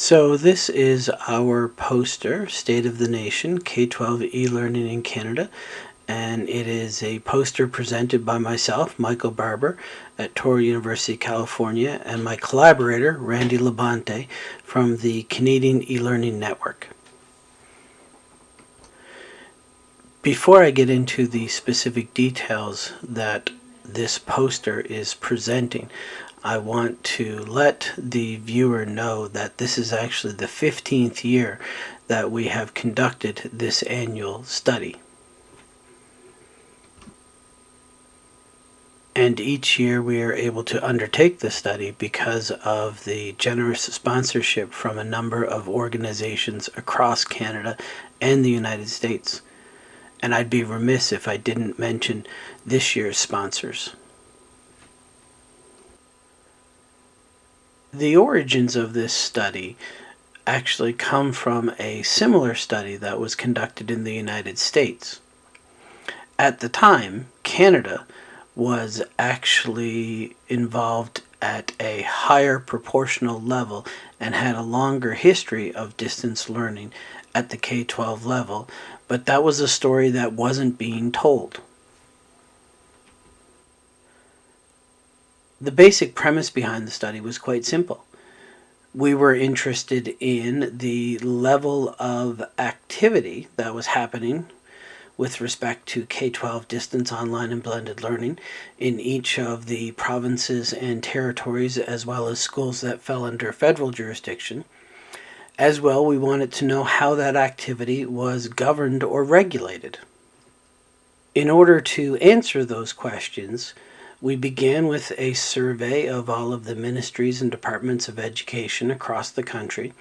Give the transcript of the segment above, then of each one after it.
So this is our poster, State of the Nation, K-12 e-learning in Canada. And it is a poster presented by myself, Michael Barbour, at Touro University, California, and my collaborator, Randy LaBonte, from the Canadian e-learning network. Before I get into the specific details that this poster is presenting, I want to let the viewer know that this is actually the 15th year that we have conducted this annual study. And each year we are able to undertake the study because of the generous sponsorship from a number of organizations across Canada and the United States. And I'd be remiss if I didn't mention this year's sponsors. The origins of this study actually come from a similar study that was conducted in the United States. At the time, Canada was actually involved at a higher proportional level and had a longer history of distance learning at the K-12 level, but that was a story that wasn't being told. The basic premise behind the study was quite simple. We were interested in the level of activity that was happening with respect to K-12 distance online and blended learning in each of the provinces and territories as well as schools that fell under federal jurisdiction. As well, we wanted to know how that activity was governed or regulated. In order to answer those questions, we began with a survey of all of the ministries and departments of education across the country,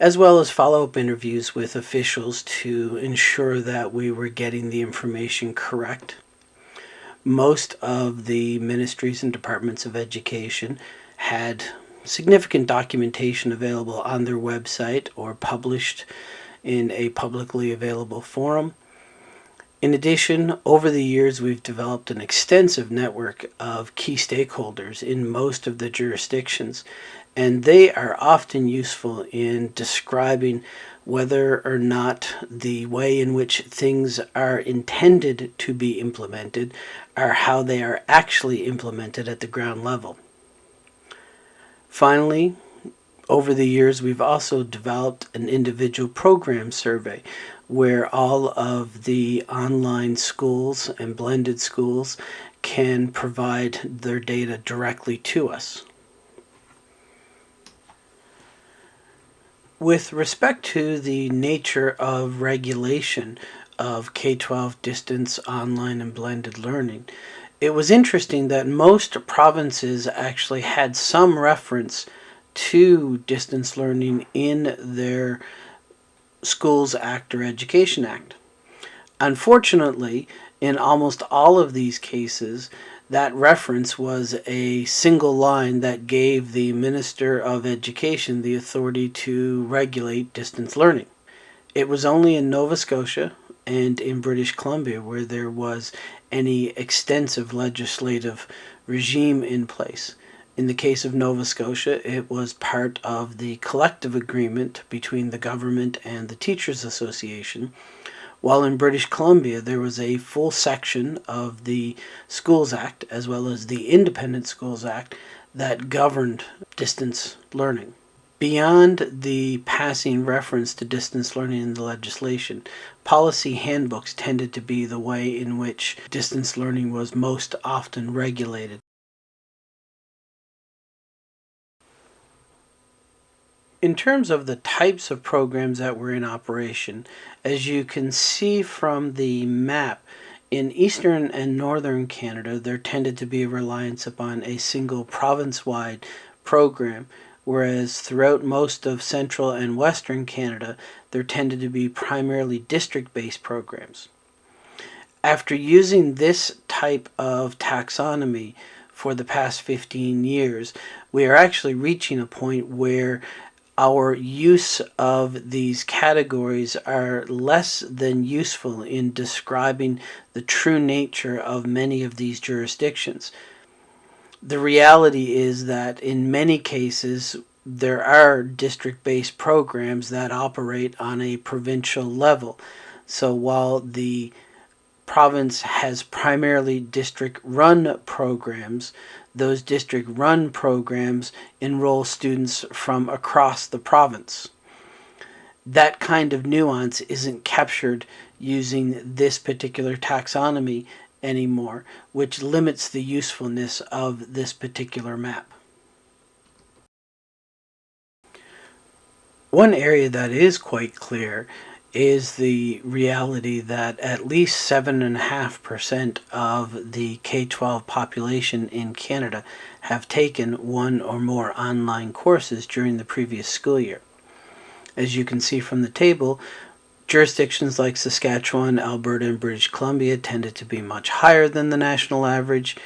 as well as follow-up interviews with officials to ensure that we were getting the information correct. Most of the ministries and departments of education had significant documentation available on their website or published in a publicly available forum. In addition, over the years, we've developed an extensive network of key stakeholders in most of the jurisdictions, and they are often useful in describing whether or not the way in which things are intended to be implemented are how they are actually implemented at the ground level. Finally, over the years, we've also developed an individual program survey where all of the online schools and blended schools can provide their data directly to us. With respect to the nature of regulation of K-12 distance online and blended learning, it was interesting that most provinces actually had some reference to distance learning in their Schools Act or Education Act. Unfortunately, in almost all of these cases, that reference was a single line that gave the Minister of Education the authority to regulate distance learning. It was only in Nova Scotia and in British Columbia where there was any extensive legislative regime in place. In the case of Nova Scotia, it was part of the collective agreement between the government and the Teachers Association, while in British Columbia there was a full section of the Schools Act as well as the Independent Schools Act that governed distance learning. Beyond the passing reference to distance learning in the legislation, policy handbooks tended to be the way in which distance learning was most often regulated. In terms of the types of programs that were in operation, as you can see from the map, in eastern and northern Canada, there tended to be a reliance upon a single province-wide program, whereas throughout most of central and western Canada, there tended to be primarily district-based programs. After using this type of taxonomy for the past 15 years, we are actually reaching a point where our use of these categories are less than useful in describing the true nature of many of these jurisdictions. The reality is that in many cases, there are district-based programs that operate on a provincial level. So while the province has primarily district-run programs, those district-run programs enroll students from across the province. That kind of nuance isn't captured using this particular taxonomy anymore, which limits the usefulness of this particular map. One area that is quite clear is the reality that at least 7.5% of the K-12 population in Canada have taken one or more online courses during the previous school year. As you can see from the table, jurisdictions like Saskatchewan, Alberta, and British Columbia tended to be much higher than the national average,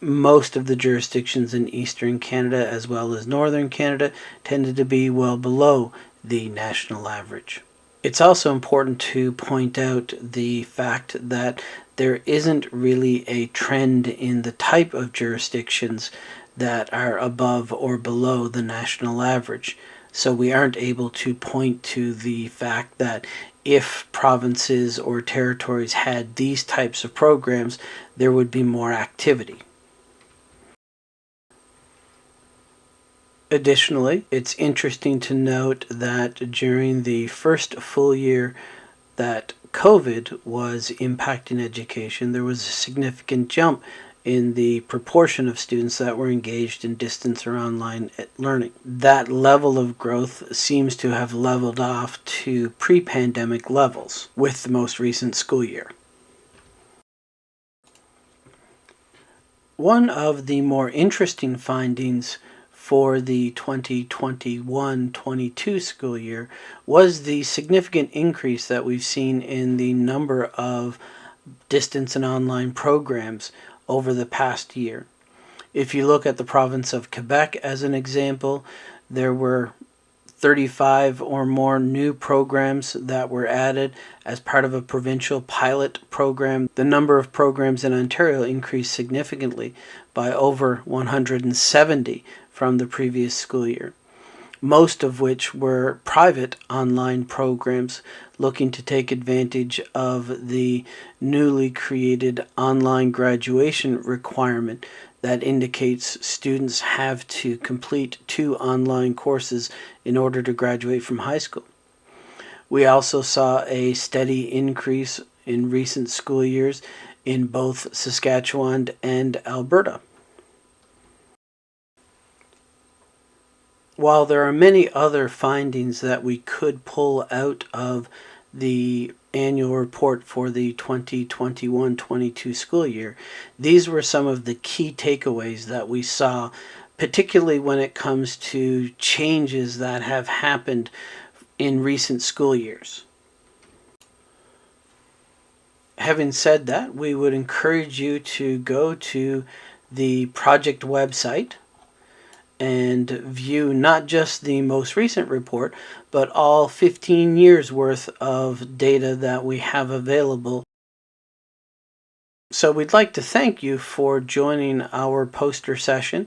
most of the jurisdictions in eastern Canada as well as northern Canada tended to be well below the national average. It's also important to point out the fact that there isn't really a trend in the type of jurisdictions that are above or below the national average. So we aren't able to point to the fact that if provinces or territories had these types of programs, there would be more activity. Additionally, it's interesting to note that during the first full year that COVID was impacting education, there was a significant jump in the proportion of students that were engaged in distance or online learning. That level of growth seems to have leveled off to pre pandemic levels with the most recent school year. One of the more interesting findings for the 2021-22 school year was the significant increase that we've seen in the number of distance and online programs over the past year. If you look at the province of Quebec as an example, there were 35 or more new programs that were added as part of a provincial pilot program. The number of programs in Ontario increased significantly by over 170 from the previous school year, most of which were private online programs looking to take advantage of the newly created online graduation requirement that indicates students have to complete two online courses in order to graduate from high school. We also saw a steady increase in recent school years in both Saskatchewan and Alberta. While there are many other findings that we could pull out of the annual report for the 2021-22 school year. These were some of the key takeaways that we saw, particularly when it comes to changes that have happened in recent school years. Having said that, we would encourage you to go to the project website and view not just the most recent report, but all 15 years worth of data that we have available. So we'd like to thank you for joining our poster session.